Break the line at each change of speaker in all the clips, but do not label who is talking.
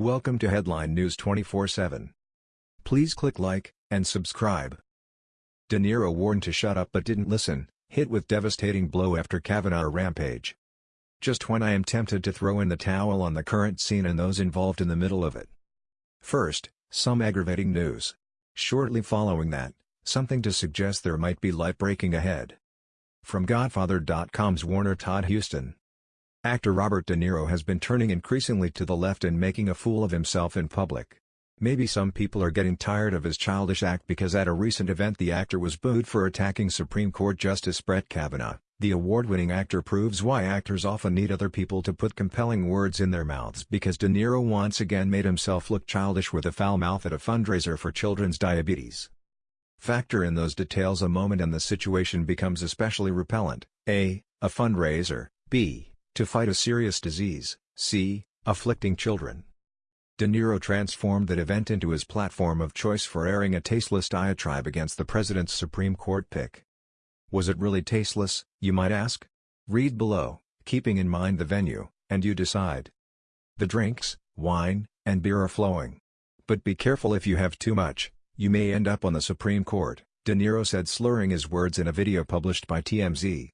Welcome to Headline News 24/7. Please click like and subscribe. De Niro warned to shut up but didn't listen, hit with devastating blow after Kavanaugh rampage. Just when I am tempted to throw in the towel on the current scene and those involved in the middle of it. First, some aggravating news. Shortly following that, something to suggest there might be light breaking ahead. From Godfather.com's Warner Todd Huston. Actor Robert De Niro has been turning increasingly to the left and making a fool of himself in public. Maybe some people are getting tired of his childish act because at a recent event the actor was booed for attacking Supreme Court Justice Brett Kavanaugh. The award-winning actor proves why actors often need other people to put compelling words in their mouths because De Niro once again made himself look childish with a foul mouth at a fundraiser for children's diabetes. Factor in those details a moment and the situation becomes especially repellent, a. A fundraiser, b to fight a serious disease, c. afflicting children. De Niro transformed that event into his platform of choice for airing a tasteless diatribe against the president's Supreme Court pick. Was it really tasteless, you might ask? Read below, keeping in mind the venue, and you decide. The drinks, wine, and beer are flowing. But be careful if you have too much, you may end up on the Supreme Court, De Niro said slurring his words in a video published by TMZ.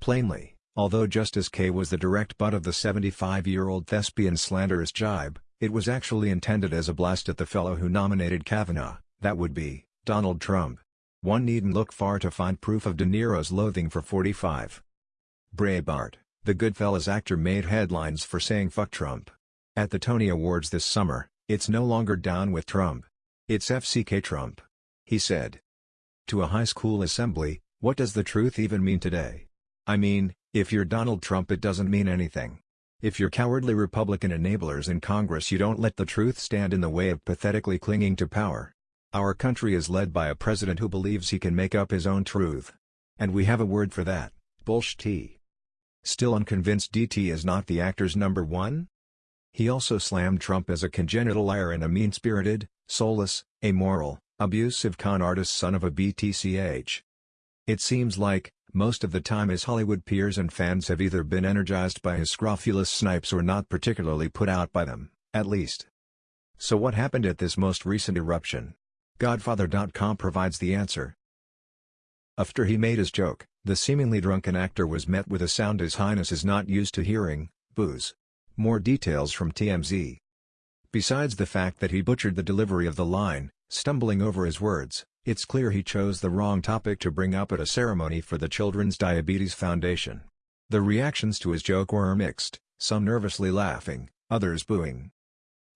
Plainly, Although Justice K was the direct butt of the 75-year-old thespian slanderous jibe, it was actually intended as a blast at the fellow who nominated Kavanaugh, that would be, Donald Trump. One needn't look far to find proof of De Niro's loathing for 45. Braveheart, the Goodfellas actor made headlines for saying fuck Trump. At the Tony Awards this summer, it's no longer down with Trump. It's FCK Trump. He said. To a high school assembly, what does the truth even mean today? I mean, if you're Donald Trump it doesn't mean anything. If you're cowardly Republican enablers in Congress you don't let the truth stand in the way of pathetically clinging to power. Our country is led by a president who believes he can make up his own truth. And we have a word for that, bullshit. Still unconvinced DT is not the actor's number one? He also slammed Trump as a congenital liar and a mean-spirited, soulless, amoral, abusive con artist son of a BTCH. It seems like, most of the time his Hollywood peers and fans have either been energized by his scrofulous snipes or not particularly put out by them, at least. So what happened at this most recent eruption? Godfather.com provides the answer. After he made his joke, the seemingly drunken actor was met with a sound his highness is not used to hearing, boos. More details from TMZ. Besides the fact that he butchered the delivery of the line, stumbling over his words, it's clear he chose the wrong topic to bring up at a ceremony for the Children's Diabetes Foundation. The reactions to his joke were mixed, some nervously laughing, others booing.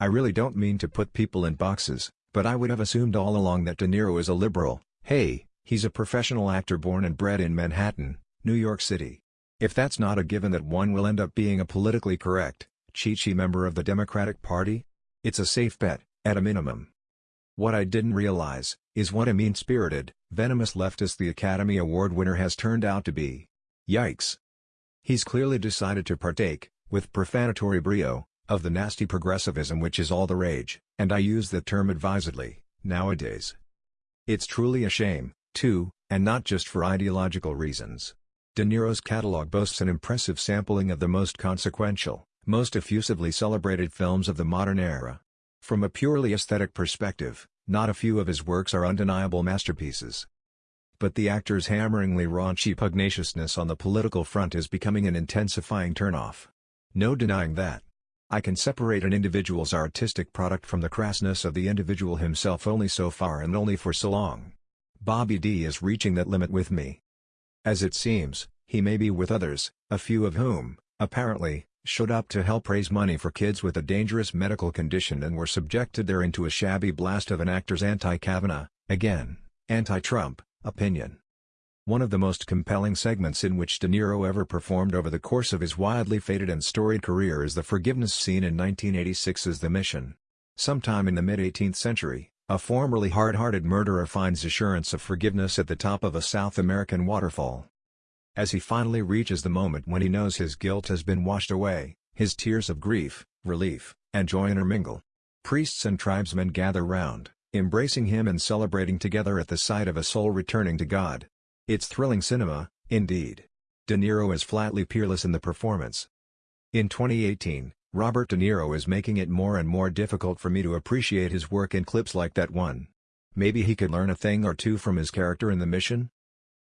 I really don't mean to put people in boxes, but I would have assumed all along that De Niro is a liberal, hey, he's a professional actor born and bred in Manhattan, New York City. If that's not a given that one will end up being a politically correct, chichi member of the Democratic Party? It's a safe bet, at a minimum. What I didn't realize, is what a mean-spirited, venomous leftist the Academy Award winner has turned out to be. Yikes. He's clearly decided to partake, with profanatory brio, of the nasty progressivism which is all the rage, and I use the term advisedly, nowadays. It's truly a shame, too, and not just for ideological reasons. De Niro's catalog boasts an impressive sampling of the most consequential, most effusively celebrated films of the modern era. From a purely aesthetic perspective, not a few of his works are undeniable masterpieces. But the actor's hammeringly raunchy pugnaciousness on the political front is becoming an intensifying turnoff. No denying that. I can separate an individual's artistic product from the crassness of the individual himself only so far and only for so long. Bobby D is reaching that limit with me. As it seems, he may be with others, a few of whom, apparently, showed up to help raise money for kids with a dangerous medical condition and were subjected there into a shabby blast of an actor's anti-Kavanaugh, again, anti-Trump, opinion. One of the most compelling segments in which De Niro ever performed over the course of his wildly feted and storied career is the forgiveness scene in 1986's The Mission. Sometime in the mid-18th century, a formerly hard-hearted murderer finds assurance of forgiveness at the top of a South American waterfall. As he finally reaches the moment when he knows his guilt has been washed away, his tears of grief, relief, and joy intermingle. Priests and tribesmen gather round, embracing him and celebrating together at the sight of a soul returning to God. It's thrilling cinema, indeed. De Niro is flatly peerless in the performance. In 2018, Robert De Niro is making it more and more difficult for me to appreciate his work in clips like that one. Maybe he could learn a thing or two from his character in the mission?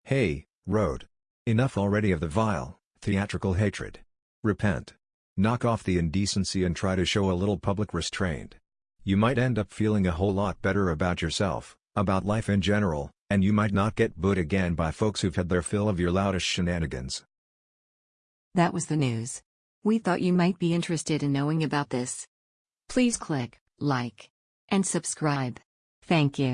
Hey, Road. Enough already of the vile, theatrical hatred. Repent. Knock off the indecency and try to show a little public restraint. You might end up feeling a whole lot better about yourself, about life in general, and you might not get booed again by folks who've had their fill of your loudest shenanigans.
That was the news. We thought you might be interested in knowing about this. Please click like and subscribe. Thank you.